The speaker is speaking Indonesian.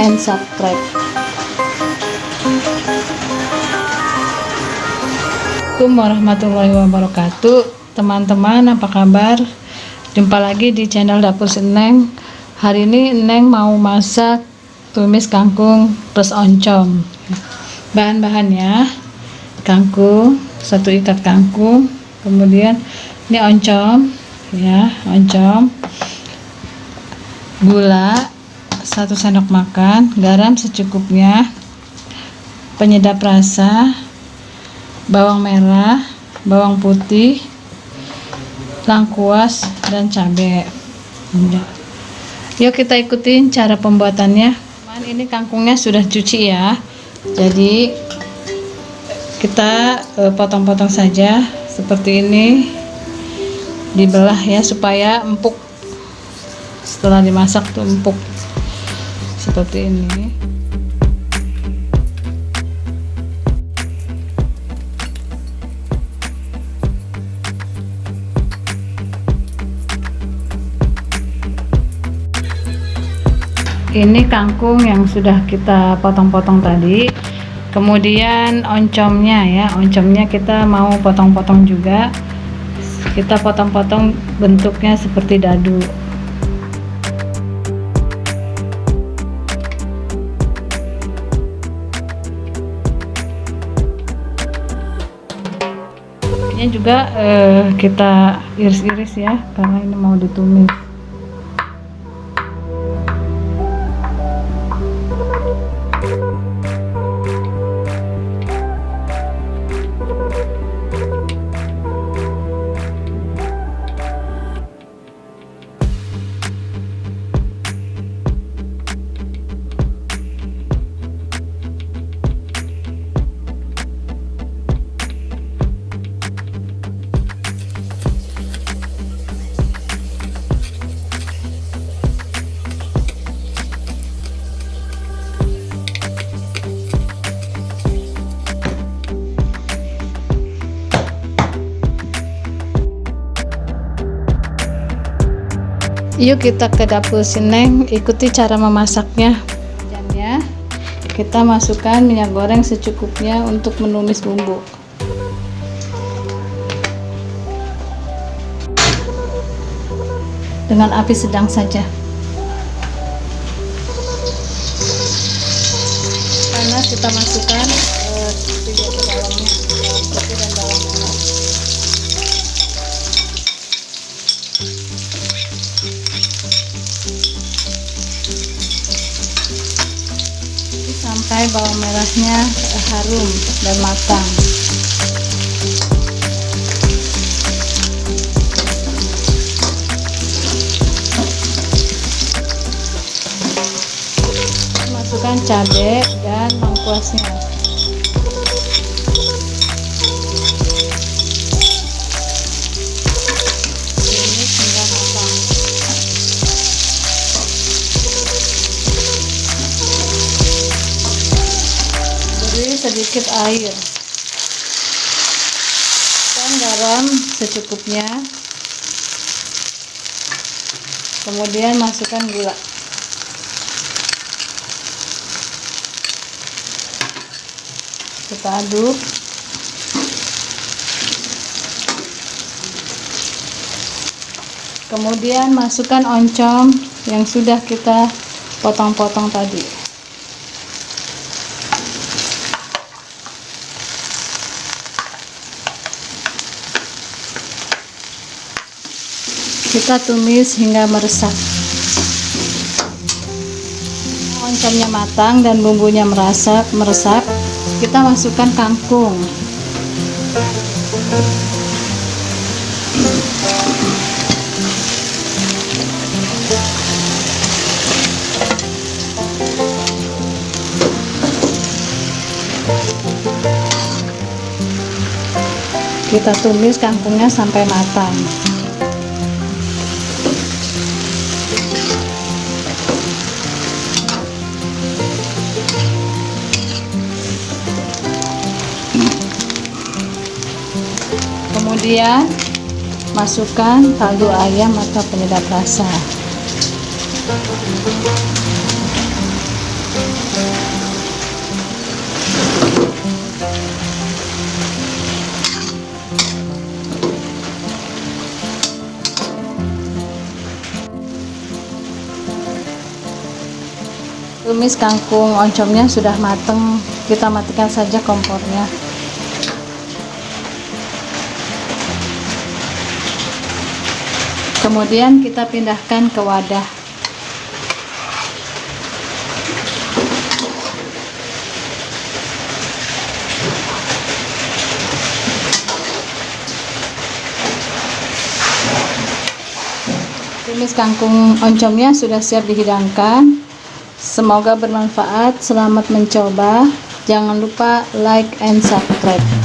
and subscribe. Assalamualaikum warahmatullahi wabarakatuh. Teman-teman apa kabar? Jumpa lagi di channel dapur seneng hari ini Neng mau masak tumis kangkung plus oncom. Bahan-bahannya kangkung satu ikat kangkung. Kemudian ini oncom ya oncom. Gula satu sendok makan garam secukupnya penyedap rasa bawang merah bawang putih lengkuas dan cabai yuk kita ikutin cara pembuatannya. Ini kangkungnya sudah cuci ya. Jadi kita eh, potong-potong saja seperti ini. Dibelah ya supaya empuk. Setelah dimasak tuh empuk seperti ini. Ini kangkung yang sudah kita potong-potong tadi. Kemudian oncomnya ya oncomnya kita mau potong-potong juga. Kita potong-potong bentuknya seperti dadu ini juga eh, kita iris-iris ya karena ini mau ditumis yuk kita ke dapur sineng ikuti cara memasaknya. Kita masukkan minyak goreng secukupnya untuk menumis bumbu. Dengan api sedang saja. Karena kita masukkan ke dalamnya sampai bawang merahnya harum dan matang. Masukkan cabai dan lengkuasnya sedikit air. Dan garam secukupnya. Kemudian masukkan gula. Kita aduk. Kemudian masukkan oncom yang sudah kita potong-potong tadi kita tumis hingga meresap. Oncomnya matang dan bumbunya meresap meresap. Kita masukkan kangkung. Kita tumis kangkungnya sampai matang kemudian masukkan kaldu ayam atau penyedap rasa. Tumis kangkung oncomnya sudah mateng kita matikan saja kompornya. Kemudian kita pindahkan ke wadah. Tumis kangkung oncomnya sudah siap dihidangkan. Semoga bermanfaat. Selamat mencoba. Jangan lupa like and subscribe